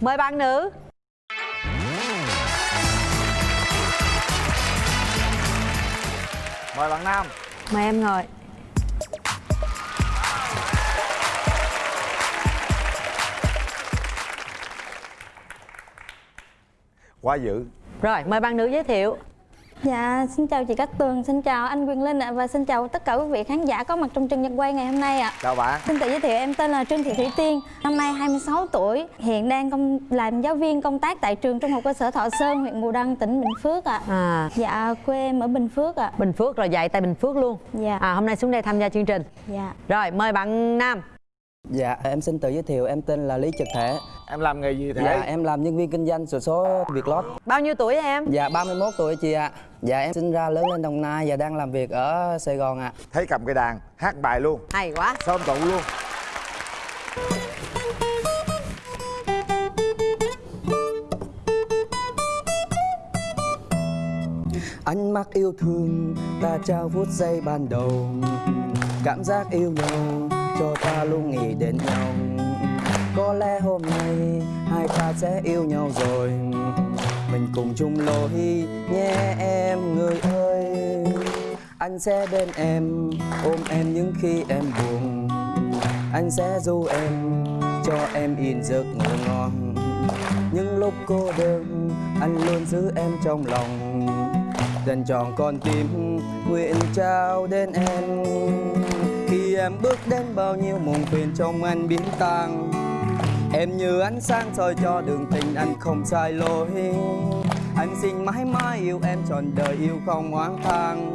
mời bạn nữ. Mời bạn nam. Mời em ngồi. Quá dữ. Rồi mời bạn nữ giới thiệu Dạ, xin chào chị Cát Tường, xin chào anh Quyền Linh ạ và xin chào tất cả quý vị khán giả có mặt trong trường nhật quay ngày hôm nay ạ. chào bạn Xin tự giới thiệu em tên là Trương Thị Thủy Tiên, năm nay 26 tuổi, hiện đang công làm giáo viên công tác tại trường Trung học cơ sở Thọ Sơn, huyện Bù Đăng, tỉnh Bình Phước ạ. à Dạ, quê em ở Bình Phước ạ. bình phước rồi dạy tại bình phước luôn Dạ. à hôm nay xuống đây tham gia chương trình Dạ. rồi mời bạn nam Dạ, em xin tự giới thiệu, em tên là Lý Trực Thể em làm nghề gì thế? Dạ, em làm nhân viên kinh doanh sổ số Vietlott bao nhiêu tuổi em? Dạ, 31 tuổi chị ạ. Dạ, em sinh ra lớn lên Đồng Nai và đang làm việc ở Sài Gòn ạ. Thấy cầm cây đàn hát bài luôn. Hay quá. Sơn tụ luôn? Ánh mắt yêu thương, ta trao phút giây ban đầu. Cảm giác yêu nhau, cho ta luôn nghĩ đến nhau có lẽ hôm nay, hai ta sẽ yêu nhau rồi. Mình cùng chung lối nhé em người ơi. Anh sẽ bên em, ôm em những khi em buồn. Anh sẽ du em, cho em in giấc ngủ ngon. Những lúc cô đơn, anh luôn giữ em trong lòng. Dành tròn con tim nguyện trao đến em. Khi em bước đến bao nhiêu mộng phiền trong anh biến tăng em như ánh sáng soi cho đường tình anh không sai lối. Anh xin mãi mãi yêu em trọn đời yêu không oán than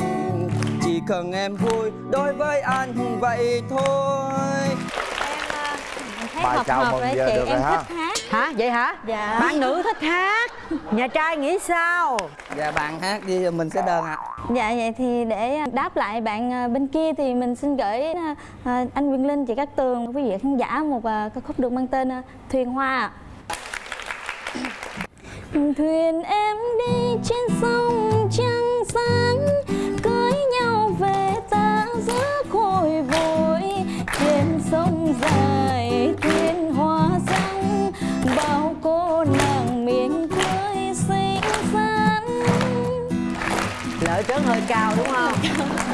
chỉ cần em vui đối với anh vậy thôi. Em thấy Bài hợp hợp với giờ chị, được rồi em ha. thích hát. hả? Vậy hả? Dạ. bạn nữ thích hát nhà trai nghĩ sao dạ bạn hát đi rồi mình sẽ đơn ạ Dạ vậy thì để đáp lại bạn à, bên kia thì mình xin gửi à, à, anh Quyền Linh, chị Cát Tường, quý vị khán giả một à, ca khúc được mang tên à, Thuyền Hoa. ạ. Thuyền em đi trên sông trăng sáng Cưới nhau về ta giữa khôi vội Trên sông dài lỡ trớn hơi cao đúng không?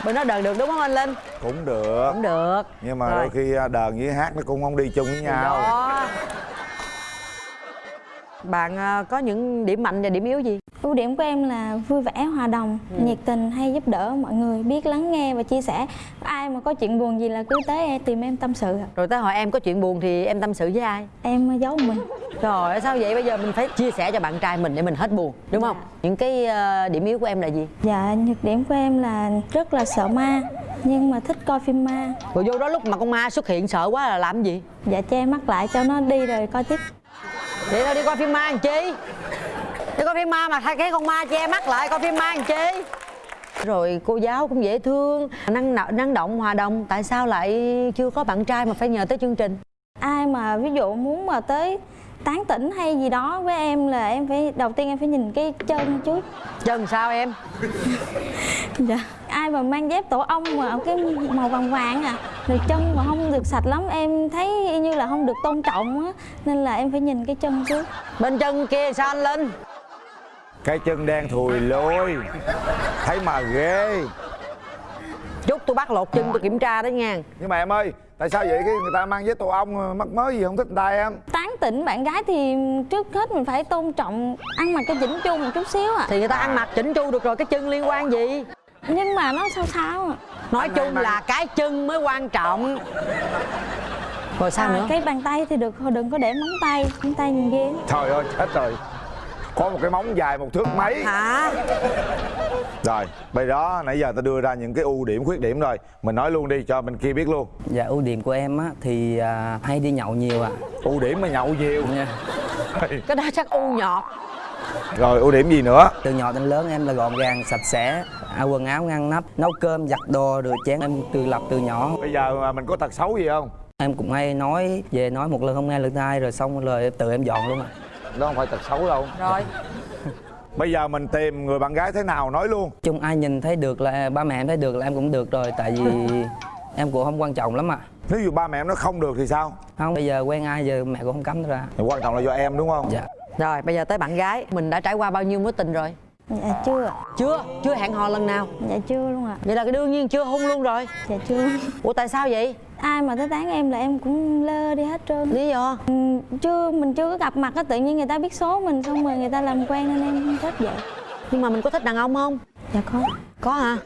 Bên đó đờn được đúng không anh linh? Cũng được. Cũng được. Nhưng mà Rồi. đôi khi à, đờn với hát nó cũng không đi chung với nhau. đó. Bạn à, có những điểm mạnh và điểm yếu gì Ưu điểm của em là vui vẻ, hòa đồng, Ừ. nhiệt tình, hay giúp đỡ mọi người, biết lắng nghe và chia sẻ. Ai mà có chuyện buồn gì là cứ tới em tìm em tâm sự. rồi tới hỏi em có chuyện buồn thì em tâm sự với ai Em giấu mình. Trời ơi sao vậy bây giờ mình phải chia sẻ cho bạn trai mình để mình hết buồn đúng không? Những cái ờ, điểm yếu của em là gì? Dạ, nhược điểm của em là rất là sợ ma, nhưng mà thích coi phim ma. Rồi vô đó lúc mà con ma xuất hiện sợ quá là làm gì? Dạ che mắt lại cho nó đi rồi coi tiếp. Vậy tao đi coi phim ma làm chi? Đi coi phim ma mà thay cái con ma che mắt lại coi phim ma làm chi? Rồi cô giáo cũng dễ thương, năng năng động, hòa đồng Tại sao lại chưa có bạn trai mà phải nhờ tới chương trình? Ai mà ví dụ muốn mà tới tán tỉnh hay gì đó với em là em phải đầu tiên em phải nhìn cái chân trước Chân sao em? dạ ai mà mang dép tổ ong mà cái màu vàng vàng à rồi chân mà không được sạch lắm em thấy y như là không được tôn trọng á nên là em phải nhìn cái chân trước Bên chân kia sao anh Linh? Cái chân đen thùi lôi. Thấy mà ghê. Chút tôi bắt lột chân tôi kiểm tra đó nha. Nhưng mà em ơi tại sao vậy? Cái người ta mang với tổ ong mắc mới gì không thích người ta em? Tán tỉnh bạn gái thì trước hết mình phải tôn trọng ăn mặc cho chỉnh chu một chút xíu à Thì người ta ăn mặc chỉnh chu được rồi cái chân liên quan gì? nhưng mà nó sao sao à Nói chung là cái chân mới quan trọng. Rồi sao À, nữa? cái bàn tay thì được thôi đừng có để móng tay móng tay nhìn ghê. Trời ơi chết rồi có một cái móng dài một thước mấy. Hả? rồi bây đó nãy giờ ta đưa ra những cái ưu điểm khuyết điểm rồi. Mình nói luôn đi cho bên kia biết luôn. Dạ ưu điểm của em á thì à, hay đi nhậu nhiều ạ. Ưu điểm mà nhậu nhiều. Nha. Cái đó chắc u nhọt. Rồi ưu điểm gì nữa? Từ nhỏ đến lớn em là gọn gàng sạch sẽ. À, quần áo ngăn nắp nấu cơm giặt đồ rửa chén. Em từ lập từ nhỏ. Bây giờ mà mình có tật xấu gì không? Em cũng hay nói về nói một lần không nghe lần hai rồi xong rồi tự em dọn luôn ạ đó không phải tật xấu đâu. Rồi. Bây giờ mình tìm người bạn gái thế nào nói luôn. Chung ai nhìn thấy được là ba mẹ em thấy được là em cũng được rồi tại vì em cũng không quan trọng lắm ạ. Nếu như ba mẹ em nói không được thì sao? Không bây giờ quen ai giờ mẹ cũng không cấm ra. Thì quan trọng là do em đúng không? Dạ. Rồi bây giờ tới bạn gái. Mình đã trải qua bao nhiêu mối tình rồi? Dạ chưa. Chưa? Chưa hẹn hò lần nào? Dạ chưa luôn ạ. Vậy là cái đương nhiên chưa hôn luôn rồi. Dạ chưa. Ủa tại sao vậy ai mà tới tán em là em cũng lơ đi hết trơn. Lý do? Ừ, chưa mình chưa có gặp mặt á tự nhiên người ta biết số mình xong rồi người ta làm quen nên em thích vậy. Nhưng mà mình có thích đàn ông không? Dạ có. Có hả?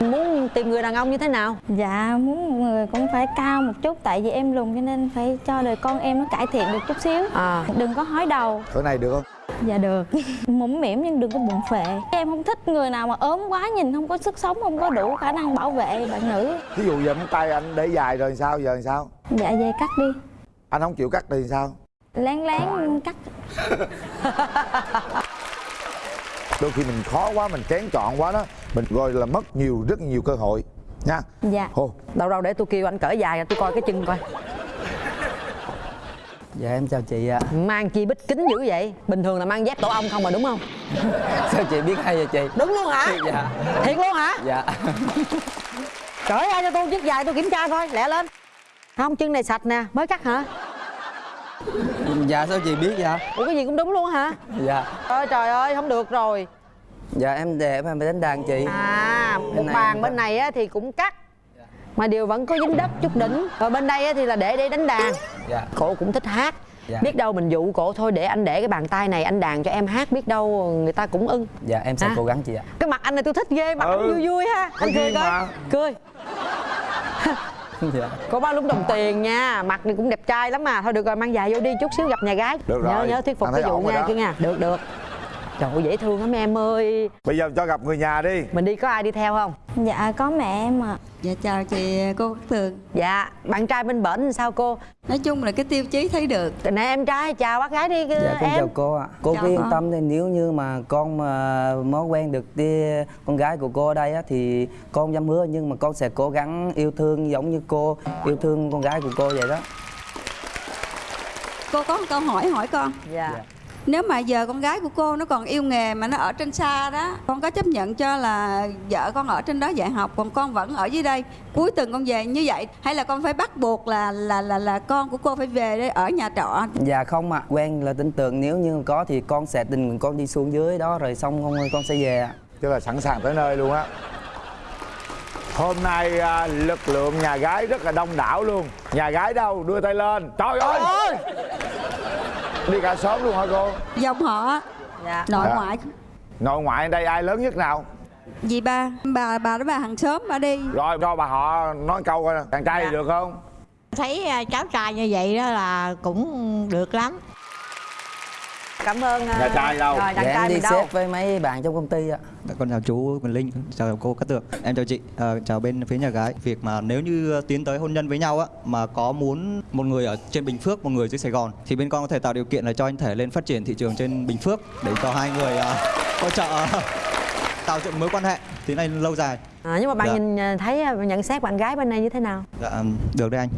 Muốn tìm người đàn ông như thế nào? Dạ muốn người cũng phải cao một chút tại vì em lùn cho nên phải cho đời con em nó cải thiện được chút xíu. À. Đừng có hói đầu. Cỡ này được không dạ được. Mũm mỉm nhưng đừng có bụng phệ. Em không thích người nào mà ốm quá nhìn không có sức sống không có đủ khả năng bảo vệ bạn nữ. Ví dụ giờ móng tay anh để dài rồi sao giờ làm sao? Dạ về cắt đi. Anh không chịu cắt thì sao? Lén lén cắt. Đôi khi mình khó quá mình kén chọn quá đó mình gọi là mất nhiều rất nhiều cơ hội. Nha. Dạ. Hồ đâu đâu để tôi kêu anh cởi dài tôi coi cái chân coi dạ em chào chị ạ. Mang chi bích kính dữ vậy? Bình thường là mang dép tổ ong không mà đúng không? Sao chị biết hay vậy chị? Đúng luôn hả? Dạ. Thiệt luôn hả? Dạ. Cởi ra cho tôi chiếc dài tôi kiểm tra coi lẹ lên. Không chân này sạch nè mới cắt hả? Dạ sao chị biết dạ ủa cái gì cũng đúng luôn hả? Dạ. Ôi trời ơi không được rồi. Dạ em đẹp em phải đánh đàn chị. À một bàn bên này á, thì cũng cắt mà điều vẫn có dính đất chút đỉnh. Rồi bên đây á, thì là để để đánh đàn. Dạ. Cổ cũng thích hát. Dạ. biết đâu mình dụ cổ thôi để anh để cái bàn tay này anh đàn cho em hát biết đâu người ta cũng ưng. Dạ em sẽ Hả? cố gắng chị ạ. Cái mặt anh này tôi thích ghê mặt Ừ. anh vui vui ha. Có anh cười coi. mà. cười. Dạ. Có bao lúng đồng tiền nha mặt này cũng đẹp trai lắm mà. Thôi được rồi mang dài vô đi chút xíu gặp nhà gái. Được nhớ rồi. nhớ thuyết phục cái vụ nha kia nha được được trời ơi dễ thương lắm em ơi. Bây giờ cho gặp người nhà đi. Mình đi có ai đi theo không? Dạ có mẹ em ạ. Dạ chào chị cô Cát Tường dạ bạn trai bên bển sao cô? Nói chung là cái tiêu chí thấy được. Nè em trai chào bác gái đi dạ con em. chào cô ạ. Cô Chào cứ yên con. tâm đi nếu như mà con mà mới quen được đi con gái của cô ở đây á thì con dám hứa nhưng mà con sẽ cố gắng yêu thương giống như cô yêu thương con gái của cô vậy đó. Cô có một câu hỏi hỏi con. Dạ. Dạ. Nếu mà giờ con gái của cô nó còn yêu nghề mà nó ở trên xa đó Con có chấp nhận cho là vợ con ở trên đó dạy học Còn con vẫn ở dưới đây? Cuối tuần con về như vậy Hay là con phải bắt buộc là là là là con của cô phải về đây ở nhà trọ? Dạ không ạ quen là tin tưởng nếu như có thì con sẽ tình con đi xuống dưới đó rồi xong con con sẽ về ạ. Tức là sẵn sàng tới nơi luôn á. Hôm nay à, lực lượng nhà gái rất là đông đảo luôn. Nhà gái đâu? Đưa tay lên. Trời ơi đi cả xóm luôn hả cô? Dòng họ. Dạ. Nội Dạ. ngoại. Nội ngoại đây ai lớn nhất nào? Dì ba. Bà bà đó bà hàng xóm bà đi. Rồi cho bà họ nói câu coi nè. Chàng trai thì được không? Thấy à, cháu trai như vậy đó là cũng được lắm cảm ơn à, Nhà trai đâu? rồi đàn dạ trai em đi mình đâu? xếp với mấy bạn trong công ty ạ. Dạ, Con chào chú Quỳnh Linh, chào cô Cát Tường. Em chào chị, Ờ, chào bên phía nhà gái. Việc mà nếu như tiến tới hôn nhân với nhau á Mà có muốn một người ở trên Bình Phước, một người dưới Sài Gòn Thì bên con có thể tạo điều kiện là cho anh thể lên phát triển thị trường trên Bình Phước Để cho hai người ờ, hỗ trợ ờ, tạo dựng mối quan hệ tiến hành lâu dài. À, nhưng mà bạn Dạ. nhìn à, thấy à, nhận xét bạn gái bên này như thế nào? Dạ, được đấy anh.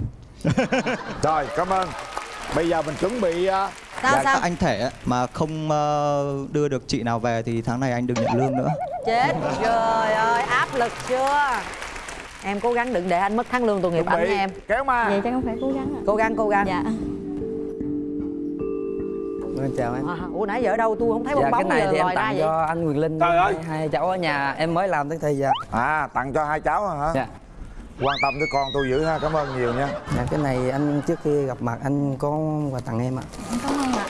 Rồi cảm ơn. Bây giờ mình chuẩn bị à, sao Dạ, sao? các anh thể mà không ờ, đưa được chị nào về thì tháng này anh đừng nhận lương nữa. Chết trời ơi áp lực chưa? Em cố gắng đừng để anh mất tháng lương tội nghiệp ảnh em. kéo ma. Vậy chắc con phải cố gắng ạ. Cố gắng cố gắng. Dạ. Vâng, chào em. À, ủa nãy giờ ở đâu? Tôi không thấy bong dạ cái bóng này giờ thì em tặng vậy. cho anh Quyền Linh Trời ơi. hai, cháu ở nhà. Em mới làm tới thì dạ. À tặng cho hai cháu hả? Dạ quan tâm tới con tôi dữ ha cảm ơn nhiều nha. Dạ cái này anh trước khi gặp mặt anh có quà tặng em ạ. Cảm ơn ạ.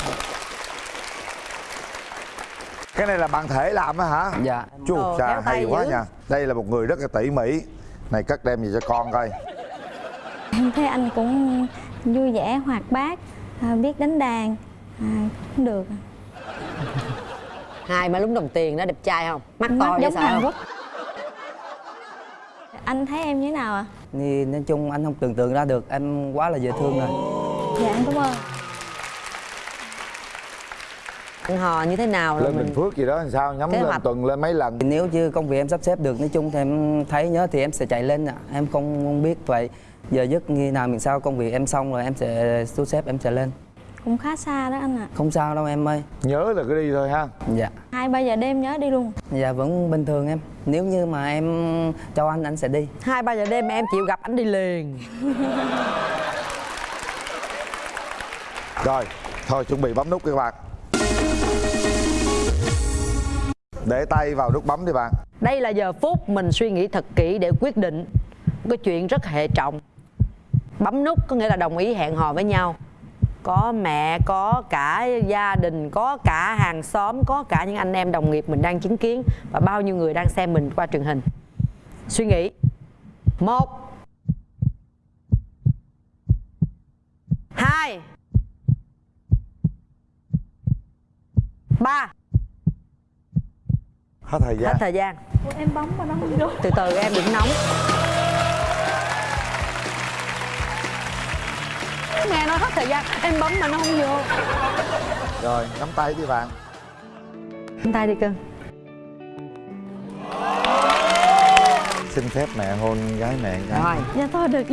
Cái này là bạn thể làm á hả? Dạ. Chú Ồ, hay quá dữ. nha. Đây là một người rất là tỉ mỉ. Này cất đem gì cho con coi. Em thấy anh cũng vui vẻ hoạt bát à, biết đánh đàn à, cũng được. Hai má lúng đồng tiền đó đẹp trai không? Mắt mắt to vậy giống sao? Hàn không Quốc anh thấy em như thế nào ạ? Thì nói chung anh không tưởng tượng ra được em quá là dễ thương rồi. Dạ em cảm ơn. Ăn hò như thế nào là lên mình bình phước gì đó làm sao? Nhắm Kế lên hoạch. tuần lên mấy lần? Thì nếu như công việc em sắp xếp được nói chung thì em thấy nhớ thì em sẽ chạy lên ạ. Em không, không biết vậy. Giờ giấc như nào mình sao công việc em xong rồi em sẽ thu xếp em sẽ lên cũng khá xa đó anh ạ. Không sao đâu em ơi. Nhớ là cứ đi thôi ha. Dạ. Hai ba giờ đêm nhớ đi luôn. Dạ vẫn bình thường em. Nếu như mà em cho anh anh sẽ đi. Hai ba giờ đêm em chịu gặp anh đi liền. Rồi thôi chuẩn bị bấm nút các bạn. Để tay vào nút bấm đi bạn. Đây là giờ phút mình suy nghĩ thật kỹ để quyết định. Cái chuyện rất hệ trọng. Bấm nút có nghĩa là đồng ý hẹn hò với nhau có mẹ có cả gia đình có cả hàng xóm có cả những anh em đồng nghiệp mình đang chứng kiến và bao nhiêu người đang xem mình qua truyền hình. Suy nghĩ. Một. Hai. Ba. Hết thời hết gian thời gian. Em bấm vào đó không được từ từ em đừng nóng nghe nói hết thời gian em bấm mà nó không vô. Rồi nắm tay đi bạn. Nắm tay đi cưng xin phép mẹ hôn gái mẹ cái rồi. Dạ thôi được.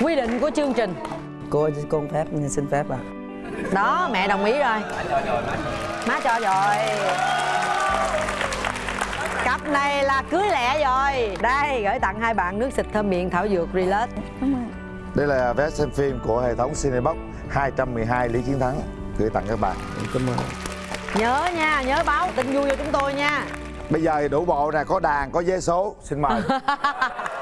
Quy định của chương trình. Cô cô không phép xin phép à. Đó mẹ đồng ý rồi. Má cho rồi cặp này là cưới lẹ rồi. Đây gửi tặng hai bạn nước xịt thơm miệng thảo dược relax. Cảm ơn. Đây là vé xem phim của hệ thống Cinebox 212 Lý Chiến Thắng. Gửi tặng các bạn. Cảm ơn. Nhớ nha nhớ báo tin vui cho chúng tôi nha. Bây giờ thì đủ bộ nè có đàn có vé số. Xin mời